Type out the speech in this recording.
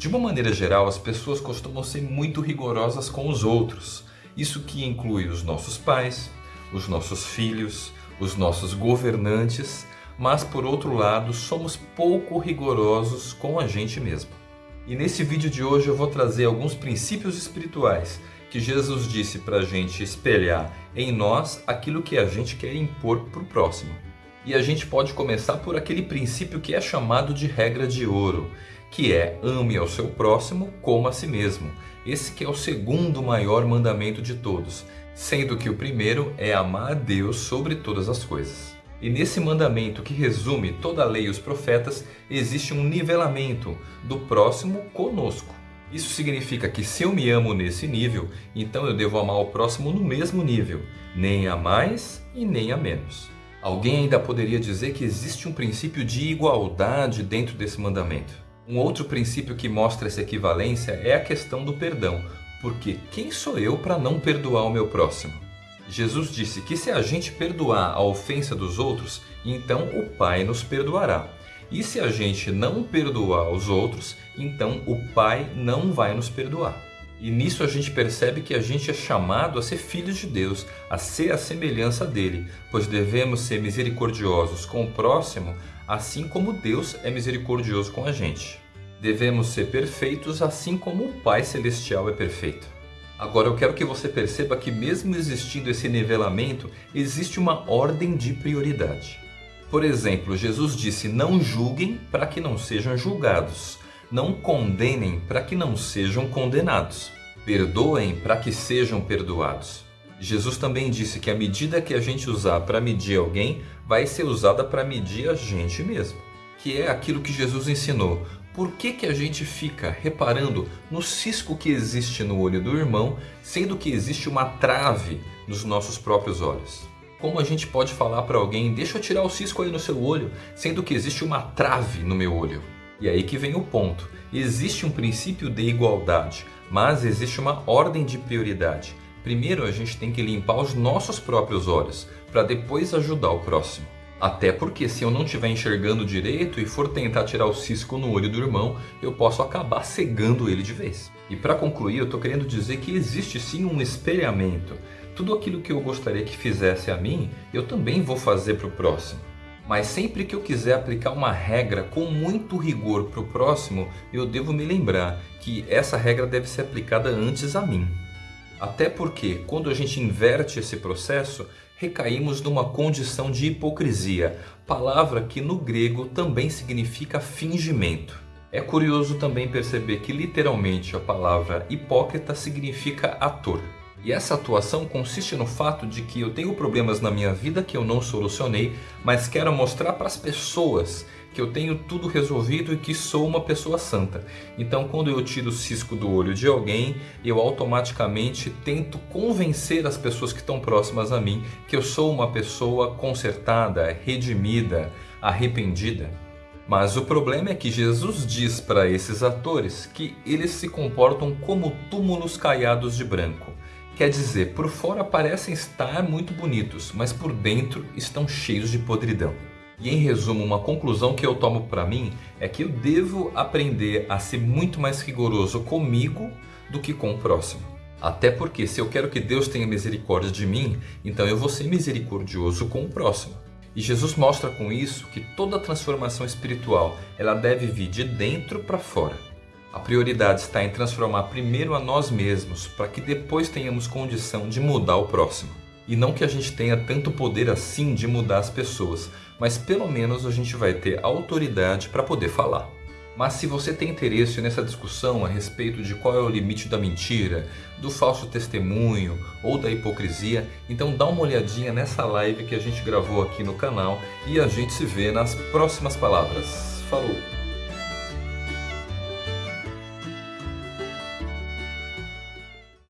De uma maneira geral, as pessoas costumam ser muito rigorosas com os outros. Isso que inclui os nossos pais, os nossos filhos, os nossos governantes, mas por outro lado, somos pouco rigorosos com a gente mesmo. E nesse vídeo de hoje eu vou trazer alguns princípios espirituais que Jesus disse para a gente espelhar em nós aquilo que a gente quer impor para o próximo. E a gente pode começar por aquele princípio que é chamado de regra de ouro, que é ame ao seu próximo como a si mesmo. Esse que é o segundo maior mandamento de todos, sendo que o primeiro é amar a Deus sobre todas as coisas. E nesse mandamento que resume toda a lei e os profetas, existe um nivelamento do próximo conosco. Isso significa que se eu me amo nesse nível, então eu devo amar o próximo no mesmo nível, nem a mais e nem a menos. Alguém ainda poderia dizer que existe um princípio de igualdade dentro desse mandamento. Um outro princípio que mostra essa equivalência é a questão do perdão, porque quem sou eu para não perdoar o meu próximo? Jesus disse que se a gente perdoar a ofensa dos outros, então o Pai nos perdoará. E se a gente não perdoar os outros, então o Pai não vai nos perdoar. E nisso a gente percebe que a gente é chamado a ser filhos de Deus, a ser a semelhança dele, pois devemos ser misericordiosos com o próximo, assim como Deus é misericordioso com a gente. Devemos ser perfeitos assim como o Pai Celestial é perfeito. Agora eu quero que você perceba que mesmo existindo esse nivelamento, existe uma ordem de prioridade. Por exemplo, Jesus disse, não julguem para que não sejam julgados. Não condenem para que não sejam condenados. Perdoem para que sejam perdoados. Jesus também disse que a medida que a gente usar para medir alguém vai ser usada para medir a gente mesmo. Que é aquilo que Jesus ensinou. Por que, que a gente fica reparando no cisco que existe no olho do irmão, sendo que existe uma trave nos nossos próprios olhos? Como a gente pode falar para alguém, deixa eu tirar o cisco aí no seu olho, sendo que existe uma trave no meu olho? E aí que vem o ponto. Existe um princípio de igualdade, mas existe uma ordem de prioridade. Primeiro a gente tem que limpar os nossos próprios olhos, para depois ajudar o próximo. Até porque se eu não estiver enxergando direito e for tentar tirar o cisco no olho do irmão, eu posso acabar cegando ele de vez. E para concluir, eu estou querendo dizer que existe sim um espelhamento tudo aquilo que eu gostaria que fizesse a mim, eu também vou fazer para o próximo. Mas sempre que eu quiser aplicar uma regra com muito rigor para o próximo, eu devo me lembrar que essa regra deve ser aplicada antes a mim. Até porque, quando a gente inverte esse processo, recaímos numa condição de hipocrisia, palavra que no grego também significa fingimento. É curioso também perceber que literalmente a palavra hipócrita significa ator. E essa atuação consiste no fato de que eu tenho problemas na minha vida que eu não solucionei, mas quero mostrar para as pessoas que eu tenho tudo resolvido e que sou uma pessoa santa. Então quando eu tiro o cisco do olho de alguém, eu automaticamente tento convencer as pessoas que estão próximas a mim que eu sou uma pessoa consertada, redimida, arrependida. Mas o problema é que Jesus diz para esses atores que eles se comportam como túmulos caiados de branco. Quer dizer, por fora parecem estar muito bonitos, mas por dentro estão cheios de podridão. E em resumo, uma conclusão que eu tomo para mim é que eu devo aprender a ser muito mais rigoroso comigo do que com o próximo. Até porque se eu quero que Deus tenha misericórdia de mim, então eu vou ser misericordioso com o próximo. E Jesus mostra com isso que toda transformação espiritual ela deve vir de dentro para fora. A prioridade está em transformar primeiro a nós mesmos, para que depois tenhamos condição de mudar o próximo. E não que a gente tenha tanto poder assim de mudar as pessoas, mas pelo menos a gente vai ter autoridade para poder falar. Mas se você tem interesse nessa discussão a respeito de qual é o limite da mentira, do falso testemunho ou da hipocrisia, então dá uma olhadinha nessa live que a gente gravou aqui no canal e a gente se vê nas próximas palavras. Falou!